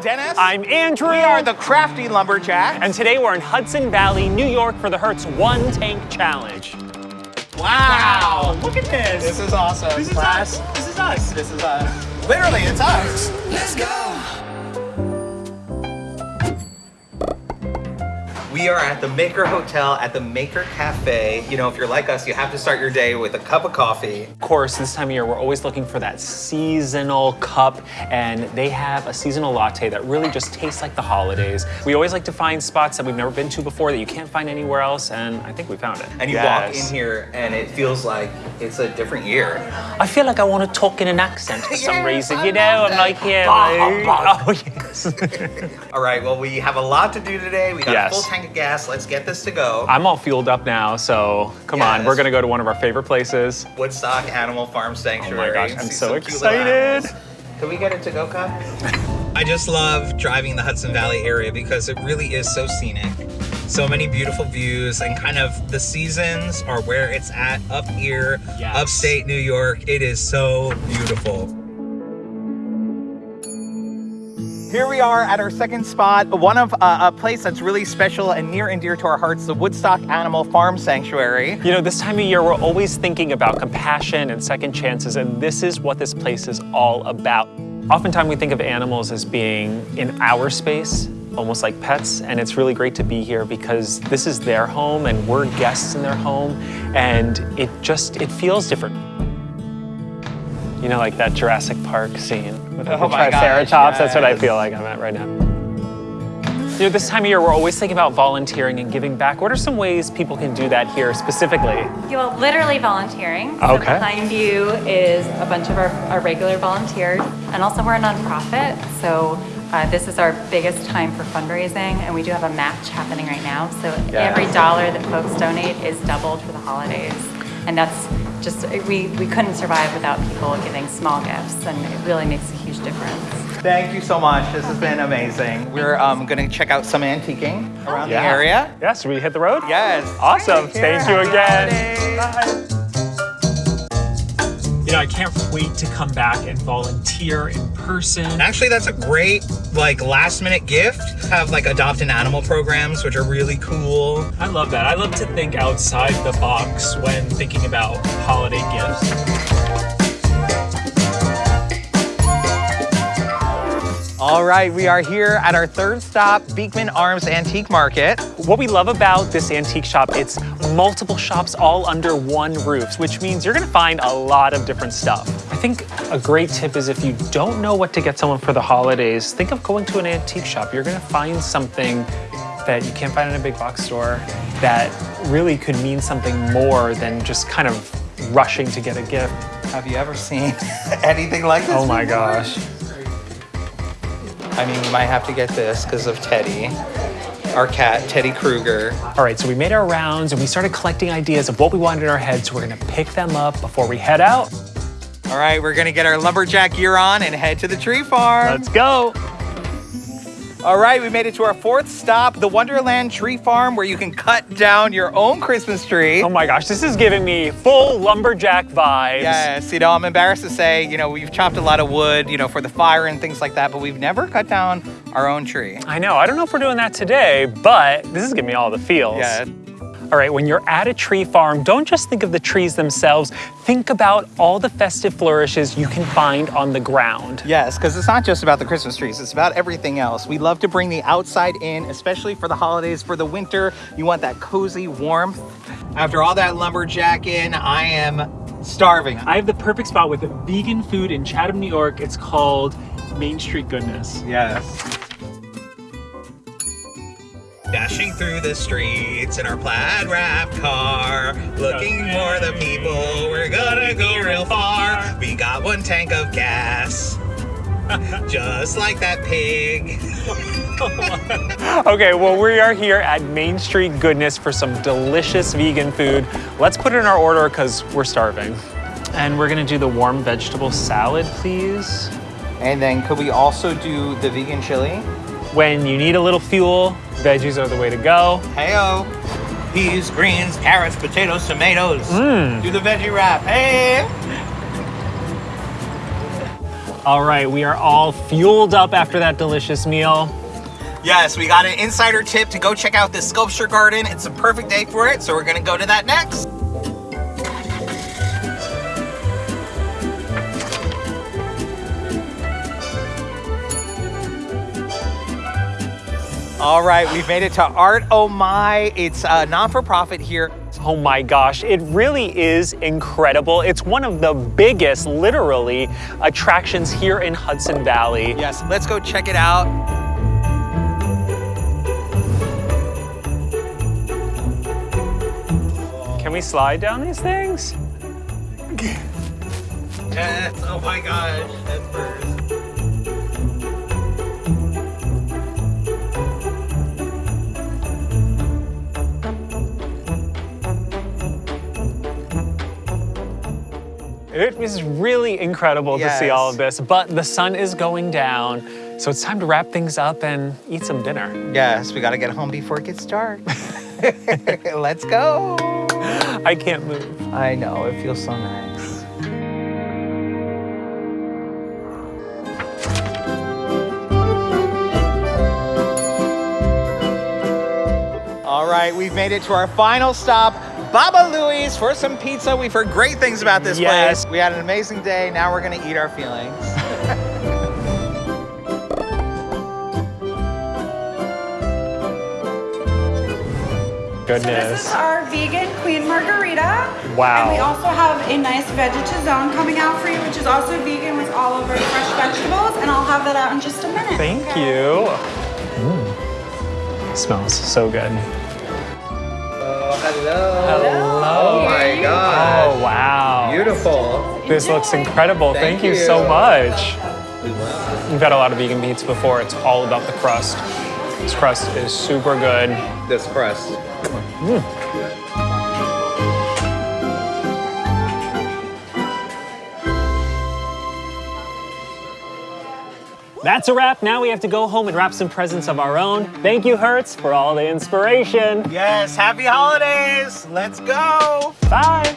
I'm Dennis. I'm Andrew. We are the Crafty Lumberjacks. And today we're in Hudson Valley, New York for the Hertz One Tank Challenge. Wow. Look at this. This is awesome. This is Class. us. This is us. This is us. Literally, it's us. Are at the Maker Hotel at the Maker Cafe. You know, if you're like us, you have to start your day with a cup of coffee. Of course, this time of year, we're always looking for that seasonal cup, and they have a seasonal latte that really just tastes like the holidays. We always like to find spots that we've never been to before that you can't find anywhere else, and I think we found it. And you walk in here and it feels like it's a different year. I feel like I want to talk in an accent for some Yes, reason, I you know? I'm like, yeah, Bah, like, oh, yes. All right, well, we have a lot to do today. We got Yes. a full tank of gas. Let's get this to go. I'm all fueled up now, so come on, we're gonna go to one of our favorite places. Woodstock Animal Farm Sanctuary. Oh my gosh, I'm so some cute little excited. Can we get it to go cup? I just love driving the Hudson Valley area because it really is so scenic. So many beautiful views and kind of the seasons are where it's at up here, Yes. upstate New York. It is so beautiful. Here we are at our second spot, one of uh, a place that's really special and near and dear to our hearts, the Woodstock Animal Farm Sanctuary. You know, this time of year, we're always thinking about compassion and second chances, and this is what this place is all about. Oftentimes, we think of animals as being in our space, almost like pets, and it's really great to be here because this is their home and we're guests in their home, and it just, it feels different. You know, like that Jurassic Park scene with like, Oh the my gosh, Triceratops, that's what I feel like I'm at right now. You know, this time of year, we're always thinking about volunteering and giving back. What are some ways people can do that here specifically? You're literally volunteering. So Okay. behind you is a bunch of our, our regular volunteers. And also we're a nonprofit. So uh, this is our biggest time for fundraising. And we do have a match happening right now. So every dollar that folks donate is doubled for the holidays. And that's just, we, we couldn't survive without people giving small gifts. And it really makes a huge difference. Thank you so much. This has been amazing. We're um, going to check out some antiquing around the area. Yes, we hit the road? Yes. Awesome. Thank you again. holidays. You know, I can't wait to come back and volunteer in person. Actually, that's a great like last minute gift. Have like adopt an animal programs, which are really cool. I love that. I love to think outside the box when thinking about holiday gifts. All right, we are here at our third stop, Beekman Arms Antique Market. What we love about this antique shop, it's multiple shops all under one roof, which means you're gonna find a lot of different stuff. I think a great tip is if you don't know what to get someone for the holidays, think of going to an antique shop. You're gonna find something that you can't find in a big box store that really could mean something more than just kind of rushing to get a gift. Have you ever seen anything like this? Oh my before? gosh. I mean, we might have to get this because of Teddy, our cat, Teddy Kruger. All right, so we made our rounds and we started collecting ideas of what we wanted in our heads. So we're gonna pick them up before we head out. All right, we're gonna get our lumberjack gear on and head to the tree farm. Let's go. All right, we made it to our fourth stop, the Wonderland Tree Farm, where you can cut down your own Christmas tree. Oh my gosh, this is giving me full lumberjack vibes. Yes, you know, I'm embarrassed to say, you know, we've chopped a lot of wood, you know, for the fire and things like that, but we've never cut down our own tree. I know, I don't know if we're doing that today, but this is giving me all the feels. Yeah. All right, when you're at a tree farm, don't just think of the trees themselves. Think about all the festive flourishes you can find on the ground. Yes, because it's not just about the Christmas trees, it's about everything else. We love to bring the outside in, especially for the holidays, for the winter. You want that cozy warmth. After all that lumberjack in, I am starving. I have the perfect spot with vegan food in Chatham, New York. It's called Main Street Goodness. Yes. Dashing through the streets in our plaid wrap car, looking for the people. We're gonna go real far. We got one tank of gas, just like that pig. Okay, well, we are here at Main Street Goodness for some delicious vegan food. Let's put it in our order because we're starving. And we're gonna do the warm vegetable salad, please. And then could we also do the vegan chili? When you need a little fuel, veggies are the way to go. Heyo. Peas, greens, carrots, potatoes, tomatoes. Mm. Do the veggie wrap. Hey. All right, we are all fueled up after that delicious meal. Yes, we got an insider tip to go check out this sculpture garden. It's a perfect day for it, so we're gonna go to that next. All right, we've made it to Art Oh My. It's a non-for-profit here. Oh my gosh, it really is incredible. It's one of the biggest, literally, attractions here in Hudson Valley. Yes, let's go check it out. Can we slide down these things? Yes, oh my gosh, that's. It is really incredible to see all of this, but the sun is going down, so it's time to wrap things up and eat some dinner. Yes, we gotta get home before it gets dark. let's go. I can't move. I know, it feels so nice. All right, we've made it to our final stop, Baba Louie's for some pizza. We've heard great things about this Yes. place. We had an amazing day. Now we're gonna eat our feelings. Goodness. This is our vegan queen margarita. Wow. And we also have a nice vegetazone coming out for you, which is also vegan with all of our fresh vegetables. And I'll have that out in just a minute. Thank you. Mm. Smells so good. Oh, hello. Hello. Oh my god. Oh, wow. Beautiful. This looks incredible. Thank, Thank you. you. so much. We've had a lot of vegan pizza before. It's all about the crust. This crust is super good. This crust. Mm. That's a wrap. Now we have to go home and wrap some presents of our own. Thank you, Hertz, for all the inspiration. Yes, happy holidays. Let's go. Bye.